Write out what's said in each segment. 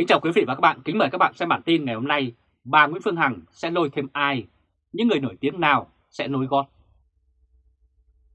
Kính chào quý vị và các bạn, kính mời các bạn xem bản tin ngày hôm nay bà Nguyễn Phương Hằng sẽ lôi thêm ai, những người nổi tiếng nào sẽ nối gót.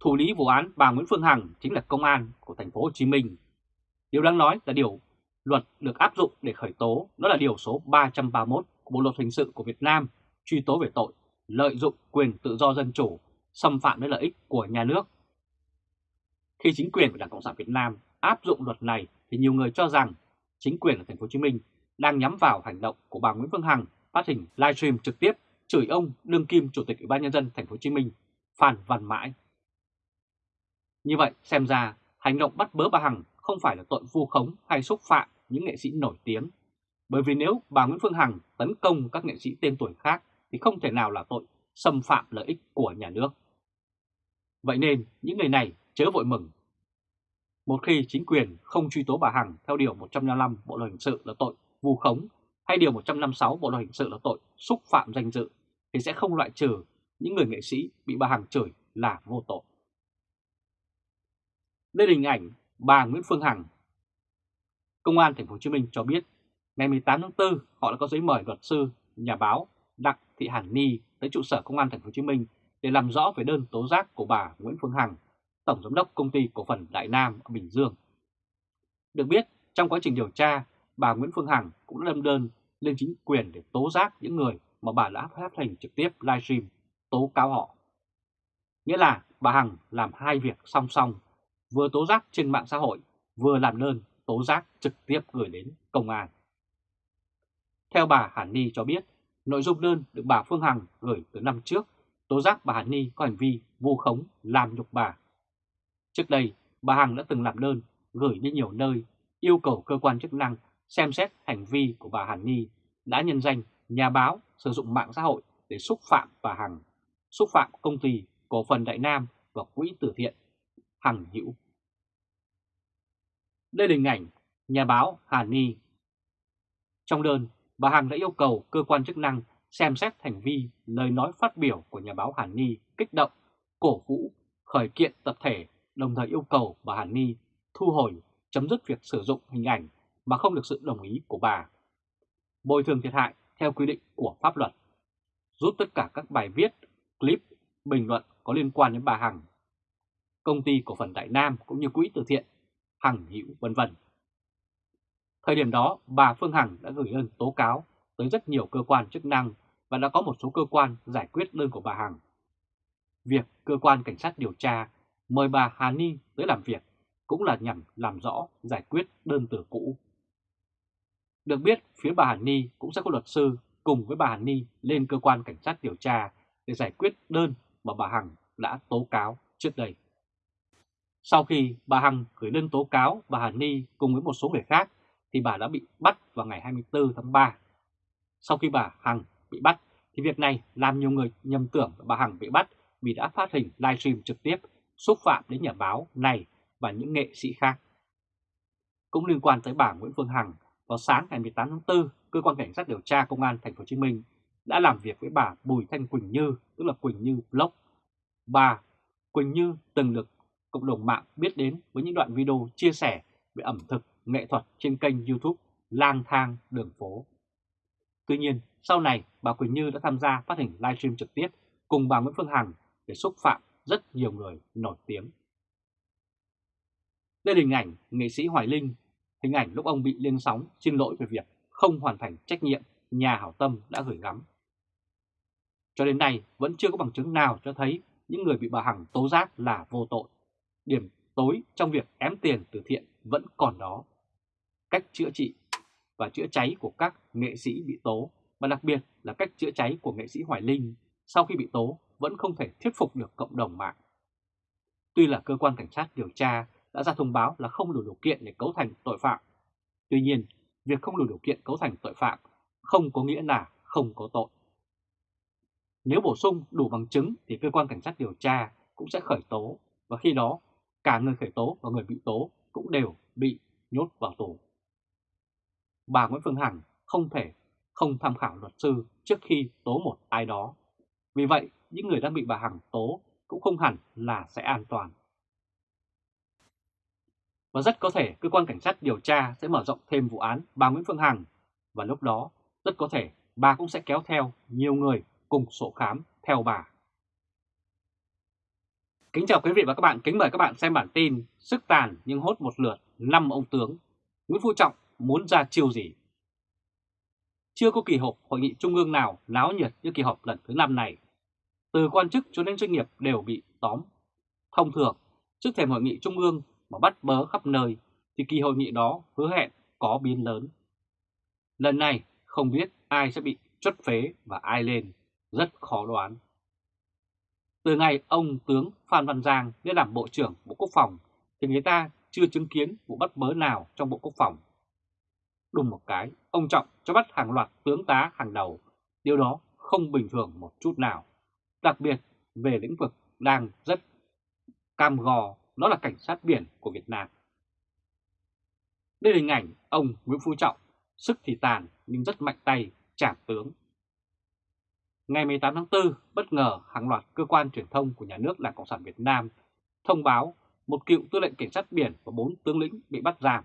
Thủ lý vụ án bà Nguyễn Phương Hằng chính là công an của thành phố Hồ Chí Minh. Điều đáng nói là điều luật được áp dụng để khởi tố đó là điều số 331 của Bộ luật hình sự của Việt Nam truy tố về tội lợi dụng quyền tự do dân chủ, xâm phạm đến lợi ích của nhà nước. Khi chính quyền của Đảng Cộng sản Việt Nam áp dụng luật này thì nhiều người cho rằng chính quyền ở thành phố Hồ Chí Minh đang nhắm vào hành động của bà Nguyễn Phương Hằng phát hình livestream trực tiếp chửi ông đương kim chủ tịch Ủy ban nhân dân thành phố Hồ Chí Minh Phan Văn Mãi. Như vậy, xem ra hành động bắt bớ bà Hằng không phải là tội vu khống hay xúc phạm những nghệ sĩ nổi tiếng. Bởi vì nếu bà Nguyễn Phương Hằng tấn công các nghệ sĩ tên tuổi khác thì không thể nào là tội xâm phạm lợi ích của nhà nước. Vậy nên những người này chớ vội mừng. Một khi chính quyền không truy tố bà Hằng theo Điều 155 Bộ Luật Hình sự là tội vu khống hay Điều 156 Bộ Luật Hình sự là tội xúc phạm danh dự thì sẽ không loại trừ những người nghệ sĩ bị bà Hằng chửi là vô tội. Đây là hình ảnh bà Nguyễn Phương Hằng. Công an thành phố Hồ Chí Minh cho biết ngày 18 tháng 4 họ đã có giấy mời luật sư, nhà báo Đặng Thị Hàn Ni tới trụ sở Công an thành phố Hồ Chí Minh để làm rõ về đơn tố giác của bà Nguyễn Phương Hằng, tổng giám đốc công ty cổ phần Đại Nam ở Bình Dương. Được biết, trong quá trình điều tra, bà Nguyễn Phương Hằng cũng đã đâm đơn lên chính quyền để tố giác những người mà bà đã phát hành trực tiếp livestream tố cáo họ. Nghĩa là bà Hằng làm hai việc song song, vừa tố giác trên mạng xã hội, vừa làm đơn tố giác trực tiếp gửi đến công an. Theo bà Hàn Ni cho biết, nội dung đơn được bà Phương Hằng gửi từ năm trước tố giác bà Hàn Ni có hành vi vu khống làm nhục bà. Trước đây, bà Hằng đã từng làm đơn gửi đi nhiều nơi yêu cầu cơ quan chức năng xem xét hành vi của bà Hàn Ni đã nhân danh nhà báo sử dụng mạng xã hội để xúc phạm bà Hằng, xúc phạm công ty cổ phần Đại Nam và quỹ từ thiện Hằng Hữu. Đây là hình ảnh nhà báo Hàn Ni. Trong đơn, bà Hằng đã yêu cầu cơ quan chức năng xem xét hành vi lời nói phát biểu của nhà báo Hàn Ni kích động, cổ vũ, khởi kiện tập thể, đồng thời yêu cầu bà Hàn Ni thu hồi, chấm dứt việc sử dụng hình ảnh mà không được sự đồng ý của bà. Bồi thường thiệt hại theo quy định của pháp luật. Rút tất cả các bài viết, clip, bình luận có liên quan đến bà Hằng. Công ty cổ phần Đại Nam cũng như quỹ từ thiện Hằng Hữu vân vân. Thời điểm đó, bà Phương Hằng đã gửi đơn tố cáo tới rất nhiều cơ quan chức năng và đã có một số cơ quan giải quyết đơn của bà Hằng. Việc cơ quan cảnh sát điều tra mời bà Hà Ni tới làm việc cũng là nhằm làm rõ giải quyết đơn từ cũ. Được biết, phía bà Hà Ni cũng sẽ có luật sư cùng với bà Hà Ni lên cơ quan cảnh sát điều tra để giải quyết đơn mà bà Hằng đã tố cáo trước đây. Sau khi bà Hằng gửi đơn tố cáo bà Hà Ni cùng với một số người khác thì bà đã bị bắt vào ngày 24 tháng 3. Sau khi bà Hằng bị bắt thì việc này làm nhiều người nhầm tưởng bà Hằng bị bắt vì đã phát hình livestream trực tiếp xúc phạm đến nhà báo này và những nghệ sĩ khác. Cũng liên quan tới bà Nguyễn Phương Hằng, vào sáng ngày 18 tháng 4, cơ quan cảnh sát điều tra công an thành phố Hồ Chí Minh đã làm việc với bà Bùi Thanh Quỳnh Như, tức là Quỳnh Như Block. Bà Quỳnh Như từng được cộng đồng mạng biết đến với những đoạn video chia sẻ về ẩm thực, nghệ thuật trên kênh YouTube Lang thang đường phố. Tuy nhiên, sau này bà Quỳnh Như đã tham gia phát hình livestream trực tiếp cùng bà Nguyễn Phương Hằng để xúc phạm rất nhiều người nổi tiếng. Đây là hình ảnh nghệ sĩ Hoài Linh, hình ảnh lúc ông bị lên sóng xin lỗi về việc không hoàn thành trách nhiệm nhà hảo tâm đã gửi gắm. Cho đến nay vẫn chưa có bằng chứng nào cho thấy những người bị bà Hằng tố giác là vô tội. Điểm tối trong việc ém tiền từ thiện vẫn còn đó. Cách chữa trị và chữa cháy của các nghệ sĩ bị tố và đặc biệt là cách chữa cháy của nghệ sĩ Hoài Linh sau khi bị tố vẫn không thể thuyết phục được cộng đồng mạng. Tuy là cơ quan cảnh sát điều tra đã ra thông báo là không đủ điều kiện để cấu thành tội phạm, tuy nhiên việc không đủ điều kiện cấu thành tội phạm không có nghĩa là không có tội. Nếu bổ sung đủ bằng chứng thì cơ quan cảnh sát điều tra cũng sẽ khởi tố và khi đó cả người khởi tố và người bị tố cũng đều bị nhốt vào tù. Bà Nguyễn Phương Hằng không thể không tham khảo luật sư trước khi tố một ai đó. Vì vậy, những người đang bị bà Hằng tố cũng không hẳn là sẽ an toàn. Và rất có thể cơ quan cảnh sát điều tra sẽ mở rộng thêm vụ án bà Nguyễn Phương Hằng và lúc đó rất có thể bà cũng sẽ kéo theo nhiều người cùng sổ khám theo bà. Kính chào quý vị và các bạn, kính mời các bạn xem bản tin Sức tàn nhưng hốt một lượt 5 ông tướng, Nguyễn Phú Trọng muốn ra chiêu gì? Chưa có kỳ họp hội nghị trung ương nào náo nhiệt như kỳ họp lần thứ 5 này. Từ quan chức cho đến doanh nghiệp đều bị tóm. Thông thường, trước thềm hội nghị trung ương mà bắt bớ khắp nơi, thì kỳ hội nghị đó hứa hẹn có biến lớn. Lần này không biết ai sẽ bị chốt phế và ai lên, rất khó đoán. Từ ngày ông tướng Phan Văn Giang lên làm Bộ trưởng Bộ Quốc phòng thì người ta chưa chứng kiến vụ bắt bớ nào trong Bộ Quốc phòng. Đùng một cái, ông Trọng cho bắt hàng loạt tướng tá hàng đầu, điều đó không bình thường một chút nào. Đặc biệt về lĩnh vực đang rất cam gò, đó là cảnh sát biển của Việt Nam. Đây là hình ảnh ông Nguyễn Phú Trọng, sức thì tàn nhưng rất mạnh tay, trả tướng. Ngày 18 tháng 4, bất ngờ hàng loạt cơ quan truyền thông của nhà nước Đảng Cộng sản Việt Nam thông báo một cựu tư lệnh cảnh sát biển và bốn tướng lĩnh bị bắt giam.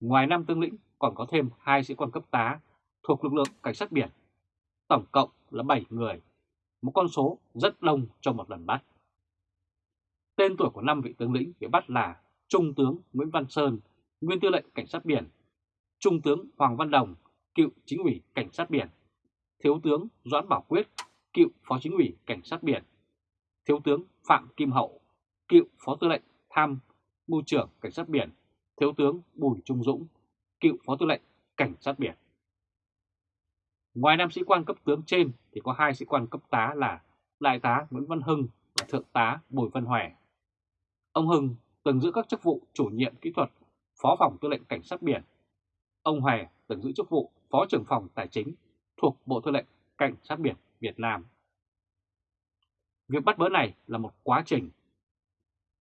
Ngoài năm tướng lĩnh còn có thêm hai sĩ quan cấp tá thuộc lực lượng cảnh sát biển. Tổng cộng là 7 người, một con số rất đông trong một lần bắt. Tên tuổi của năm vị tướng lĩnh bị bắt là Trung tướng Nguyễn Văn Sơn, nguyên tư lệnh cảnh sát biển, Trung tướng Hoàng Văn Đồng, cựu chính ủy cảnh sát biển, Thiếu tướng Doãn Bảo Quyết, cựu phó chính ủy cảnh sát biển, Thiếu tướng Phạm Kim Hậu, cựu phó tư lệnh tham mưu trưởng cảnh sát biển, Thiếu tướng Bùi Trung Dũng, cựu phó tư lệnh cảnh sát biển. Ngoài năm sĩ quan cấp tướng trên thì có hai sĩ quan cấp tá là Đại tá Nguyễn Văn Hưng và Thượng tá Bùi Văn Hòe. Ông Hưng từng giữ các chức vụ chủ nhiệm kỹ thuật, phó phòng tư lệnh cảnh sát biển. Ông Hòe từng giữ chức vụ phó trưởng phòng tài chính thuộc Bộ Tư lệnh Cảnh sát biển Việt Nam. Việc bắt bớ này là một quá trình.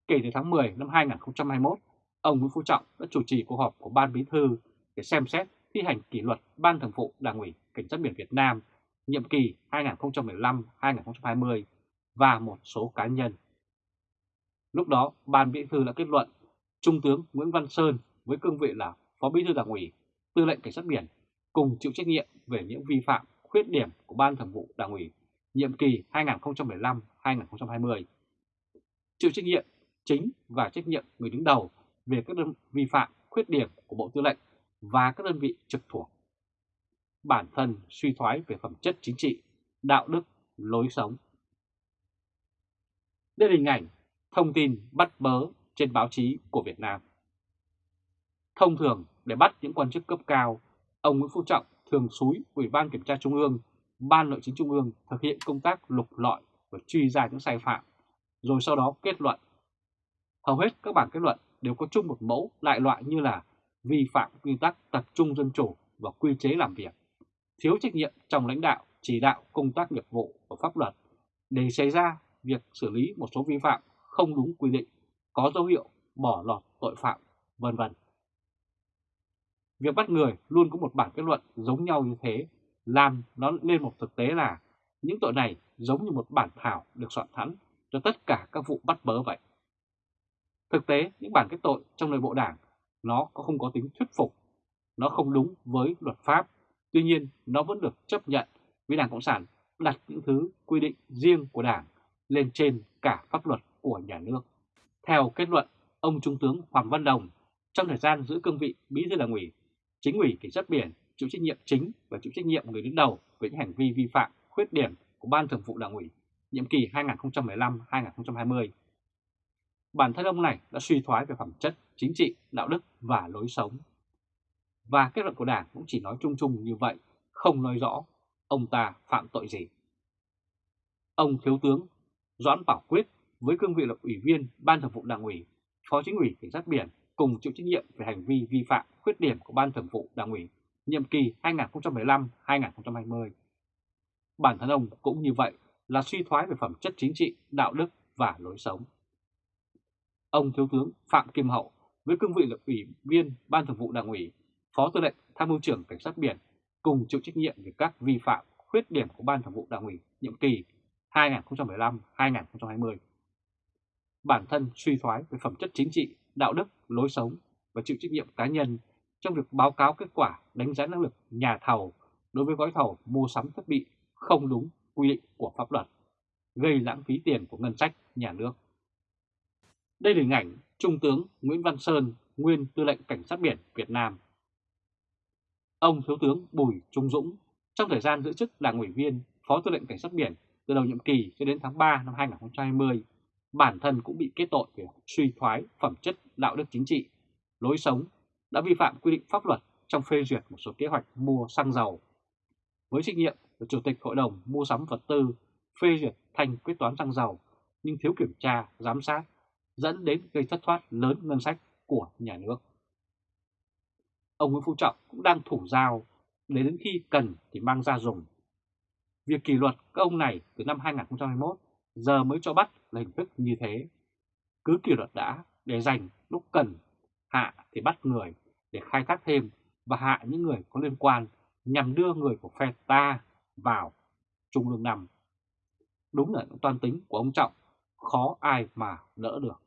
Kể từ tháng 10 năm 2021, ông Nguyễn Phú Trọng đã chủ trì cuộc họp của Ban Bí thư để xem xét thi hành kỷ luật Ban Thường vụ Đảng ủy Cảnh sát biển Việt Nam nhiệm kỳ 2015-2020 và một số cá nhân. Lúc đó, Ban Bí thư đã kết luận Trung tướng Nguyễn Văn Sơn với cương vị là Phó Bí thư Đảng ủy, Tư lệnh Cảnh sát biển cùng chịu trách nhiệm về những vi phạm, khuyết điểm của Ban Thường vụ Đảng ủy nhiệm kỳ 2015-2020. Chịu trách nhiệm chính và trách nhiệm người đứng đầu về các đơn vi phạm, khuyết điểm của Bộ Tư lệnh và các đơn vị trực thuộc. Bản thân suy thoái về phẩm chất chính trị, đạo đức, lối sống. Đây là hình ảnh thông tin bắt bớ trên báo chí của Việt Nam. Thông thường để bắt những quan chức cấp cao, ông Nguyễn Phú Trọng thường xúi Ủy ban Kiểm tra Trung ương, Ban Nội chính Trung ương thực hiện công tác lục lọi và truy ra những sai phạm, rồi sau đó kết luận. Hầu hết các bản kết luận đều có chung một mẫu lại loại như là vi phạm quy tắc tập trung dân chủ và quy chế làm việc, thiếu trách nhiệm trong lãnh đạo, chỉ đạo công tác nghiệp vụ và pháp luật để xảy ra việc xử lý một số vi phạm không đúng quy định, có dấu hiệu bỏ lọt tội phạm, vân vân. Việc bắt người luôn có một bản kết luận giống nhau như thế, làm nó lên một thực tế là những tội này giống như một bản thảo được soạn sẵn cho tất cả các vụ bắt bớ vậy. Thực tế, những bản kết tội trong nội bộ đảng nó có không có tính thuyết phục, nó không đúng với luật pháp, tuy nhiên nó vẫn được chấp nhận vì Đảng Cộng sản đặt những thứ quy định riêng của Đảng lên trên cả pháp luật của nhà nước. Theo kết luận, ông Trung tướng Hoàng Văn Đồng trong thời gian giữ cương vị bí thư đảng ủy, chính ủy cảnh sát biển chịu trách nhiệm chính và chịu trách nhiệm người đứng đầu về những hành vi vi phạm, khuyết điểm của Ban Thường vụ Đảng ủy nhiệm kỳ 2015-2020 bản thân ông này đã suy thoái về phẩm chất, chính trị, đạo đức và lối sống. Và kết luận của Đảng cũng chỉ nói chung chung như vậy, không nói rõ ông ta phạm tội gì. Ông Thiếu tướng Doãn Bảo Quyết với cương vị là Ủy viên Ban Thường vụ Đảng ủy, Phó Chính ủy Cảnh sát Biển cùng chịu trách nhiệm về hành vi vi phạm khuyết điểm của Ban Thường vụ Đảng ủy nhiệm kỳ 2015-2020. Bản thân ông cũng như vậy là suy thoái về phẩm chất chính trị, đạo đức và lối sống ông Thiếu tướng Phạm Kim Hậu với cương vị là Ủy viên Ban Thường vụ Đảng ủy, Phó Tư lệnh Tham mưu trưởng Cảnh sát biển cùng chịu trách nhiệm về các vi phạm, khuyết điểm của Ban Thường vụ Đảng ủy nhiệm kỳ 2015-2020. Bản thân suy thoái về phẩm chất chính trị, đạo đức, lối sống và chịu trách nhiệm cá nhân trong việc báo cáo kết quả đánh giá năng lực nhà thầu đối với gói thầu mua sắm thiết bị không đúng quy định của pháp luật, gây lãng phí tiền của ngân sách nhà nước. Đây là hình ảnh Trung tướng Nguyễn Văn Sơn, nguyên tư lệnh Cảnh sát biển Việt Nam. Ông Thiếu tướng Bùi Trung Dũng, trong thời gian giữ chức là ủy viên Phó tư lệnh Cảnh sát biển từ đầu nhiệm kỳ cho đến tháng 3 năm 2020, bản thân cũng bị kết tội về suy thoái phẩm chất đạo đức chính trị, lối sống, đã vi phạm quy định pháp luật trong phê duyệt một số kế hoạch mua xăng dầu. Với trách nhiệm là Chủ tịch Hội đồng Mua sắm vật tư phê duyệt thành quyết toán xăng dầu nhưng thiếu kiểm tra, giám sát dẫn đến gây thất thoát lớn ngân sách của nhà nước. Ông Nguyễn Phú Trọng cũng đang thủ dao để đến khi cần thì mang ra dùng. Việc kỷ luật các ông này từ năm 2021 giờ mới cho bắt là hình thức như thế. Cứ kỷ luật đã để dành lúc cần, hạ thì bắt người để khai thác thêm và hạ những người có liên quan nhằm đưa người của phe ta vào Trung ương năm. Đúng là những toan tính của ông Trọng, khó ai mà đỡ được.